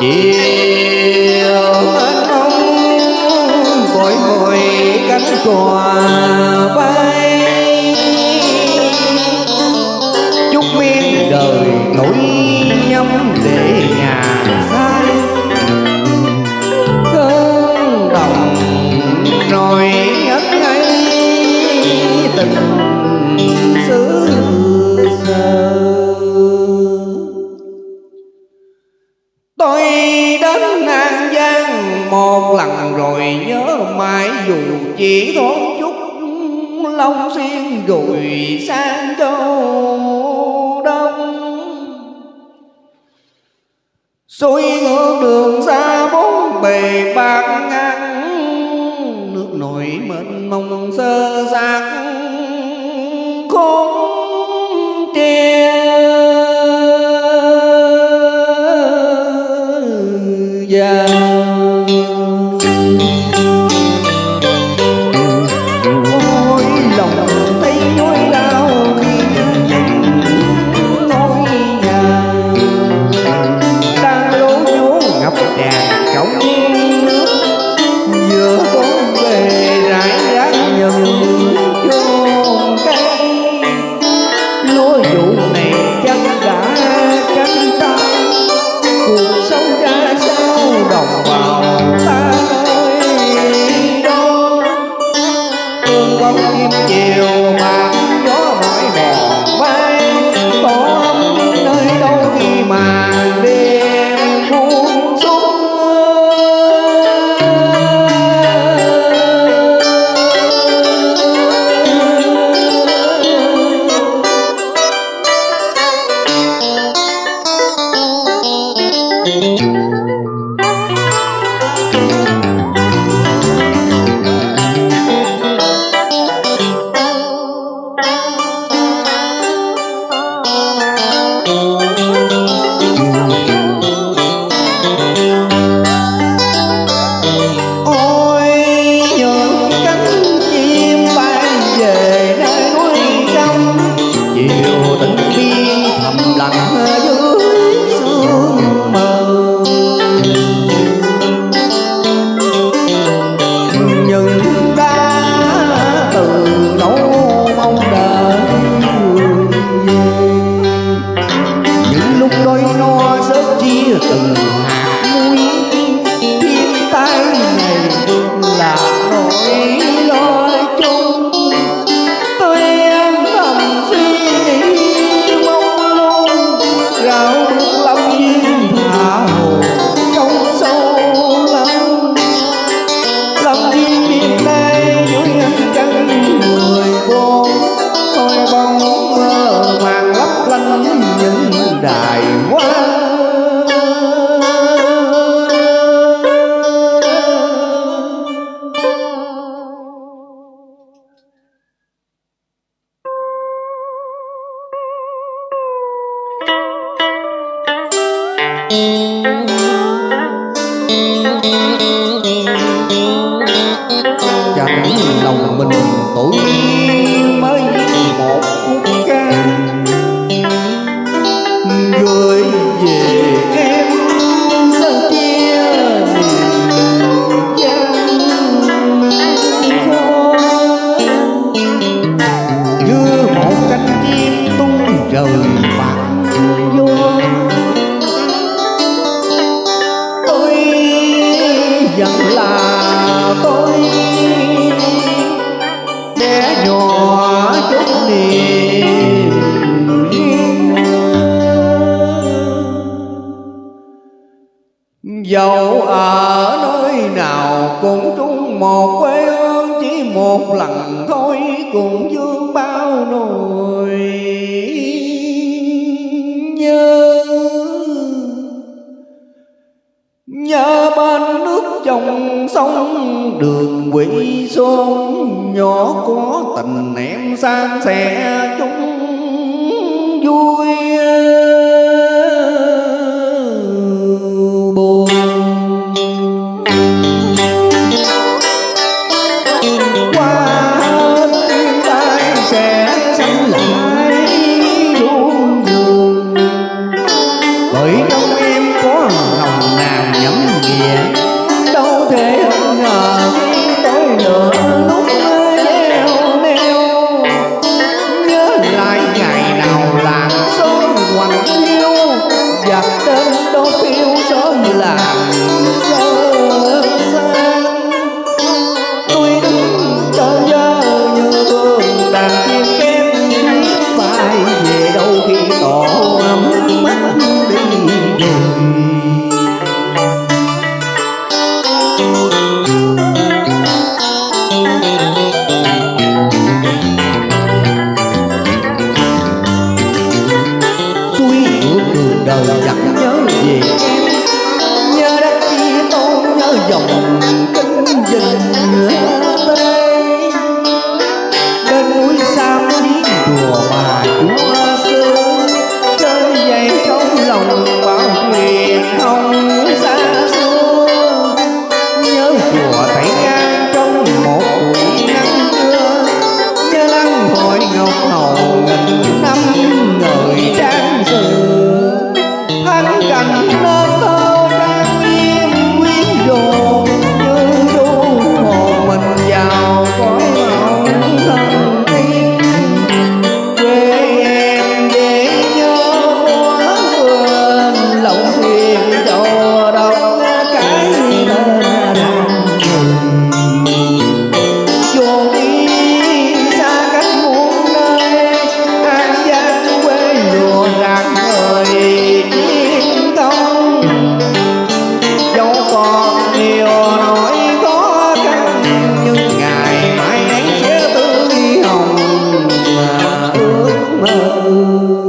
chiều mênh vội vội cánh cò bay. Chúc miên đời nổi rồi sang châu Đông Xuôi ngược đường xa bốn bề bạc ngang, Nước nổi mênh mông sơ xác chiều bạc gió mỏi mòn bay Có ấm nơi đâu khi mà đêm buông xuống Ôi mình tuổi mới một phút ca gửi về em. Sân chia? Niềm gian khó như một cánh chim tung trời bạc vô. Tôi vẫn là tôi dẫu ở nơi nào cũng chung một quê hương, chỉ một lần thôi cùng vương bao nỗi sông đường quỷ xuống Nhỏ có tình em san sẻ chung